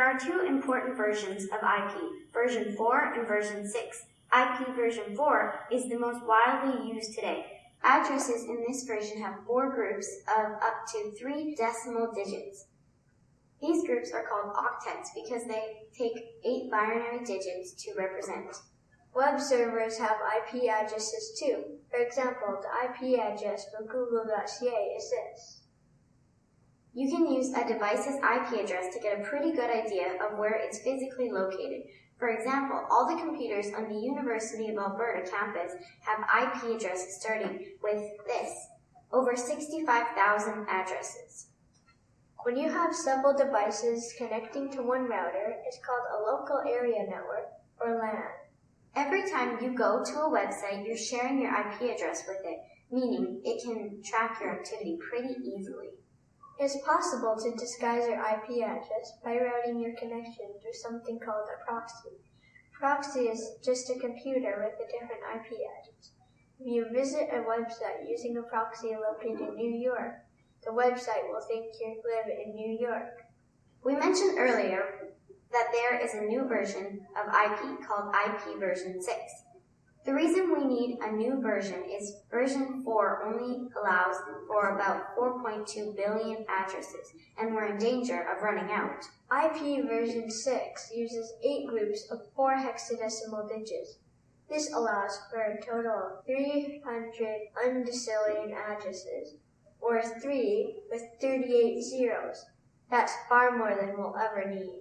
There are two important versions of IP, version 4 and version 6. IP version 4 is the most widely used today. Addresses in this version have four groups of up to three decimal digits. These groups are called octets because they take eight binary digits to represent. Web servers have IP addresses too. For example, the IP address for google.ca is this. You can use a device's IP address to get a pretty good idea of where it's physically located. For example, all the computers on the University of Alberta campus have IP addresses starting with this, over 65,000 addresses. When you have several devices connecting to one router, it's called a local area network, or LAN. Every time you go to a website, you're sharing your IP address with it, meaning it can track your activity pretty easily. It's possible to disguise your IP address by routing your connection through something called a proxy. Proxy is just a computer with a different IP address. If you visit a website using a proxy located in New York, the website will think you live in New York. We mentioned earlier that there is a new version of IP called IP version 6. The reason we need a new version is version 4 only allows for about 4.2 billion addresses, and we're in danger of running out. IP version 6 uses 8 groups of 4 hexadecimal digits. This allows for a total of 300 undecillion addresses, or 3 with 38 zeros. That's far more than we'll ever need.